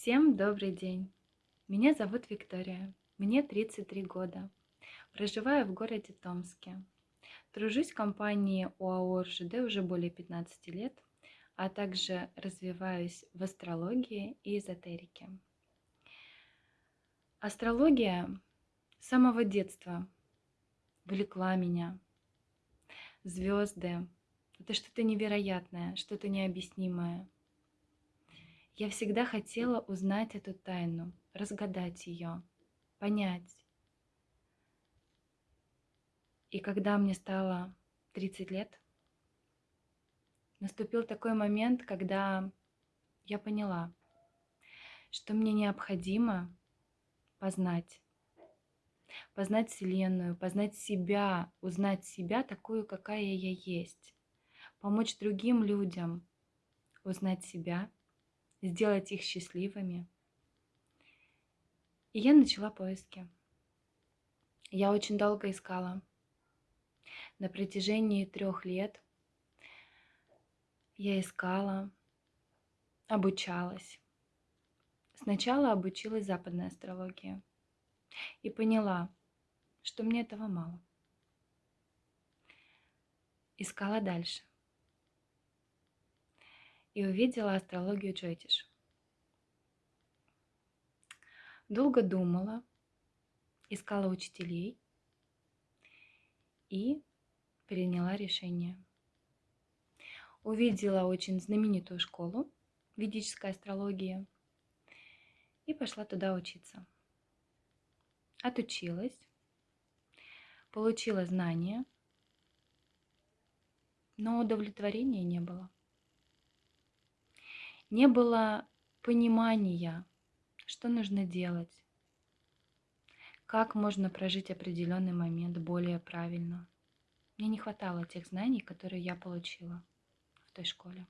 Всем добрый день! Меня зовут Виктория, мне 33 года. Проживаю в городе Томске. Тружусь в компании ОАО РЖД уже более 15 лет, а также развиваюсь в астрологии и эзотерике. Астрология с самого детства влекла меня. Звезды – это что-то невероятное, что-то необъяснимое – я всегда хотела узнать эту тайну, разгадать ее, понять. И когда мне стало 30 лет, наступил такой момент, когда я поняла, что мне необходимо познать, познать Вселенную, познать себя, узнать себя такую, какая я есть, помочь другим людям узнать себя – сделать их счастливыми. И я начала поиски. Я очень долго искала. На протяжении трех лет я искала, обучалась. Сначала обучилась западной астрологии и поняла, что мне этого мало. Искала дальше и увидела астрологию Джойтиш. Долго думала, искала учителей и приняла решение. Увидела очень знаменитую школу ведической астрологии и пошла туда учиться. Отучилась, получила знания, но удовлетворения не было не было понимания, что нужно делать, как можно прожить определенный момент более правильно. Мне не хватало тех знаний, которые я получила в той школе.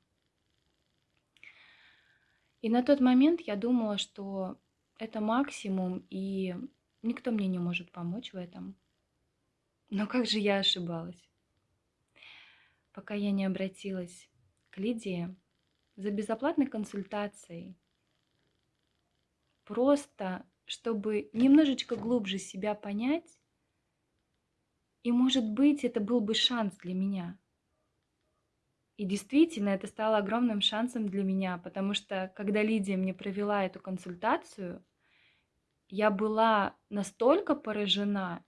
И на тот момент я думала, что это максимум, и никто мне не может помочь в этом. Но как же я ошибалась? Пока я не обратилась к Лидии, за безоплатной консультацией. Просто, чтобы немножечко глубже себя понять, и, может быть, это был бы шанс для меня. И действительно, это стало огромным шансом для меня, потому что, когда Лидия мне провела эту консультацию, я была настолько поражена,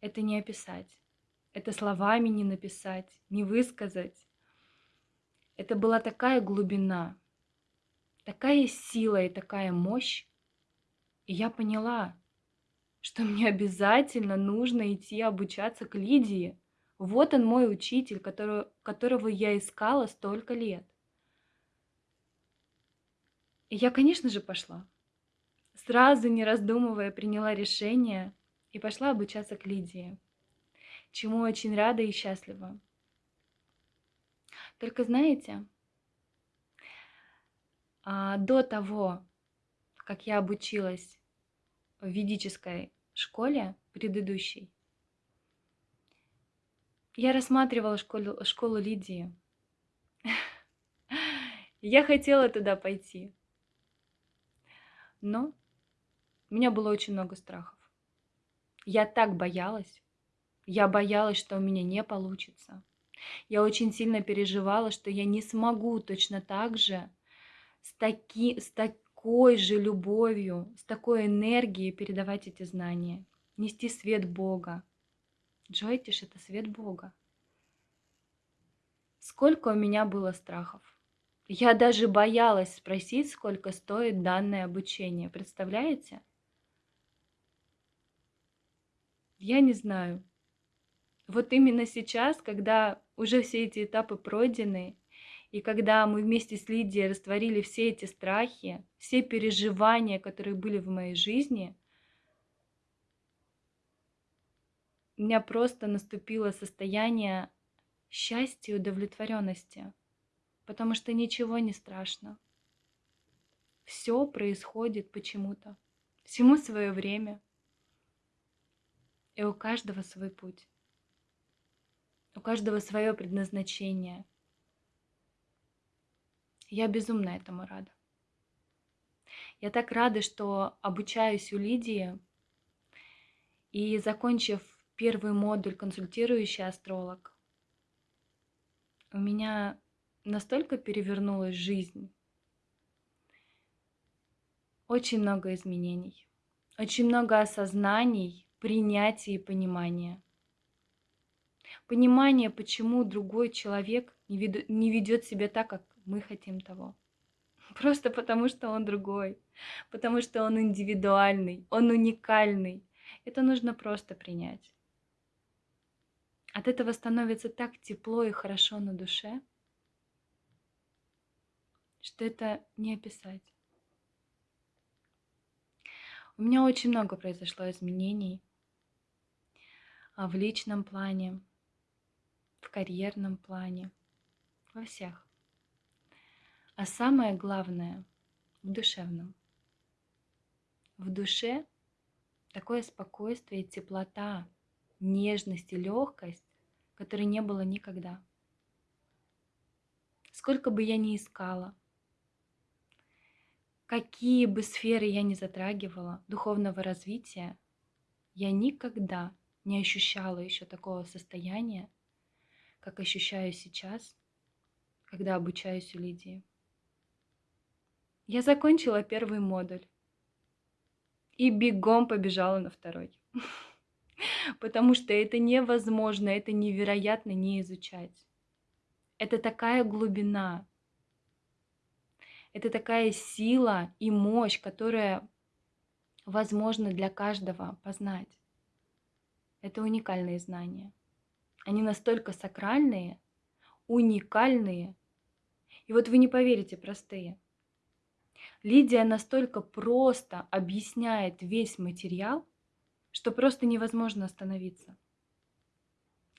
это не описать, это словами не написать, не высказать. Это была такая глубина, такая сила и такая мощь. И я поняла, что мне обязательно нужно идти обучаться к Лидии. Вот он мой учитель, которого, которого я искала столько лет. И я, конечно же, пошла. Сразу, не раздумывая, приняла решение и пошла обучаться к Лидии, чему очень рада и счастлива. Только знаете, а, до того, как я обучилась в ведической школе предыдущей, я рассматривала школу, школу Лидии. Я хотела туда пойти. Но у меня было очень много страхов. Я так боялась. Я боялась, что у меня не получится. Я очень сильно переживала, что я не смогу точно так же с, таки, с такой же любовью, с такой энергией передавать эти знания, нести свет Бога. Джойтиш – это свет Бога. Сколько у меня было страхов. Я даже боялась спросить, сколько стоит данное обучение. Представляете? Я не знаю. Вот именно сейчас, когда уже все эти этапы пройдены, и когда мы вместе с Лидией растворили все эти страхи, все переживания, которые были в моей жизни, у меня просто наступило состояние счастья и удовлетворенности, потому что ничего не страшно. Все происходит почему-то, всему свое время, и у каждого свой путь. У каждого свое предназначение. Я безумно этому рада. Я так рада, что обучаюсь у Лидии. И закончив первый модуль «Консультирующий астролог», у меня настолько перевернулась жизнь. Очень много изменений, очень много осознаний, принятия и понимания. Понимание, почему другой человек не, ведет себя так, как мы хотим того. Просто потому, что он другой, потому что он индивидуальный, он уникальный. Это нужно просто принять. От этого становится так тепло и хорошо на душе, что это не описать. У меня очень много произошло изменений а в личном плане, карьерном плане, во всех. А самое главное – в душевном. В душе такое спокойствие, теплота, нежность и легкость, которой не было никогда. Сколько бы я ни искала, какие бы сферы я ни затрагивала духовного развития, я никогда не ощущала еще такого состояния, как ощущаю сейчас, когда обучаюсь у Лидии. Я закончила первый модуль и бегом побежала на второй. Потому что это невозможно, это невероятно не изучать. Это такая глубина, это такая сила и мощь, которая возможно для каждого познать. Это уникальные знания. Они настолько сакральные, уникальные. И вот вы не поверите, простые. Лидия настолько просто объясняет весь материал, что просто невозможно остановиться.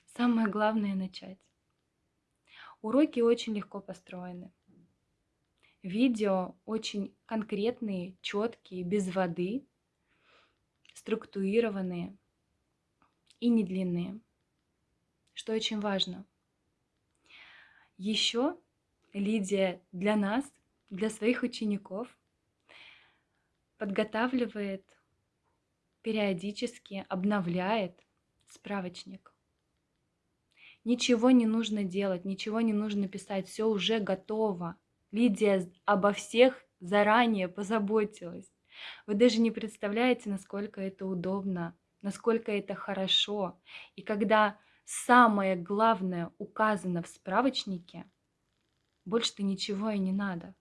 Самое главное начать. Уроки очень легко построены. Видео очень конкретные, четкие, без воды, структурированные и не длинные, что очень важно. Еще Лидия для нас, для своих учеников, подготавливает периодически, обновляет справочник. Ничего не нужно делать, ничего не нужно писать, все уже готово. Лидия обо всех заранее позаботилась. Вы даже не представляете, насколько это удобно, насколько это хорошо. И когда самое главное указано в справочнике, больше-то ничего и не надо.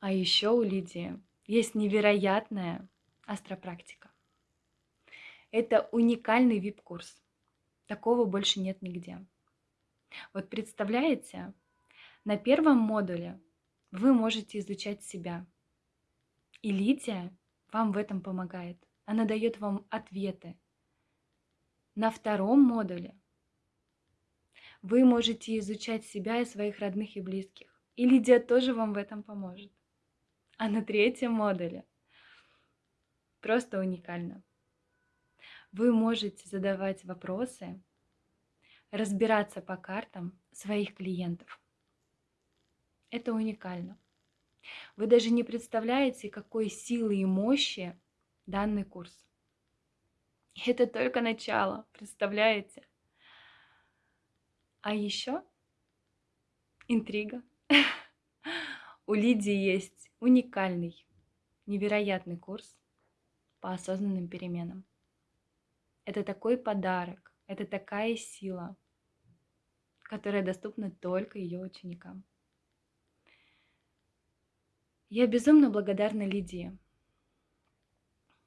А еще у Лидии есть невероятная астропрактика. Это уникальный вип-курс. Такого больше нет нигде. Вот представляете, на первом модуле вы можете изучать себя. И Лидия вам в этом помогает. Она дает вам ответы. На втором модуле вы можете изучать себя и своих родных и близких. И Лидия тоже вам в этом поможет. А на третьем модуле просто уникально. Вы можете задавать вопросы, разбираться по картам своих клиентов. Это уникально. Вы даже не представляете, какой силы и мощи данный курс. Это только начало, представляете? А еще интрига. У Лидии есть уникальный, невероятный курс по осознанным переменам. Это такой подарок, это такая сила, которая доступна только ее ученикам. Я безумно благодарна Лидии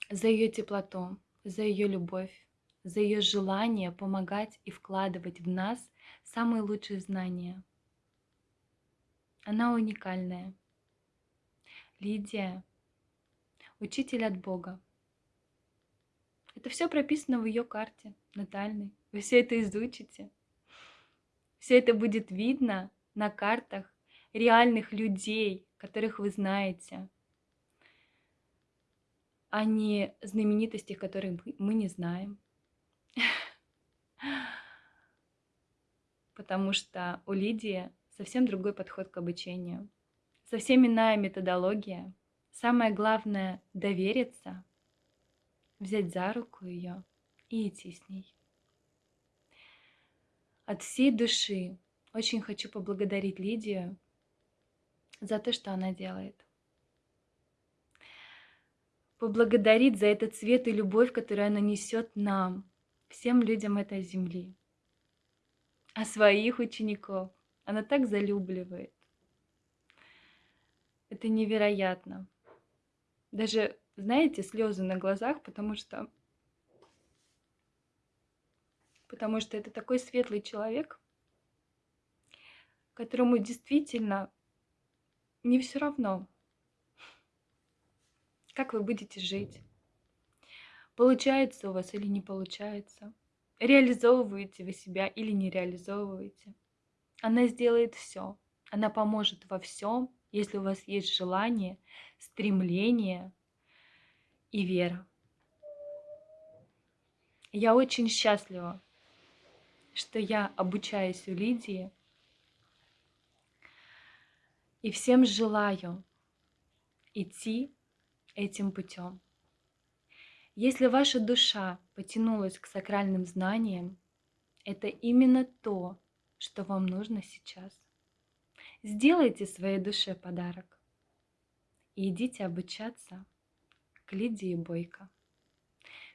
за ее теплоту, за ее любовь, за ее желание помогать и вкладывать в нас самые лучшие знания. Она уникальная. Лидия – учитель от Бога. Это все прописано в ее карте натальной. Вы все это изучите. Все это будет видно на картах реальных людей, которых вы знаете, а не знаменитости, которые мы не знаем. Потому что у Лидии совсем другой подход к обучению, Совсем иная методология. Самое главное — довериться, взять за руку ее и идти с ней. От всей души очень хочу поблагодарить Лидию за то, что она делает. Поблагодарить за этот цвет и любовь, которую она несет нам, всем людям этой земли. А своих учеников она так залюбливает. Это невероятно. Даже, знаете, слезы на глазах, потому что потому что это такой светлый человек, которому действительно не все равно, как вы будете жить. Получается у вас или не получается. Реализовываете вы себя или не реализовываете. Она сделает все. Она поможет во всем, если у вас есть желание, стремление и вера. Я очень счастлива, что я обучаюсь у Лидии. И всем желаю идти этим путем. Если ваша душа потянулась к сакральным знаниям, это именно то, что вам нужно сейчас. Сделайте своей душе подарок и идите обучаться к Лидии Бойко.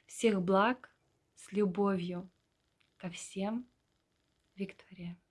Всех благ с любовью ко всем Виктория.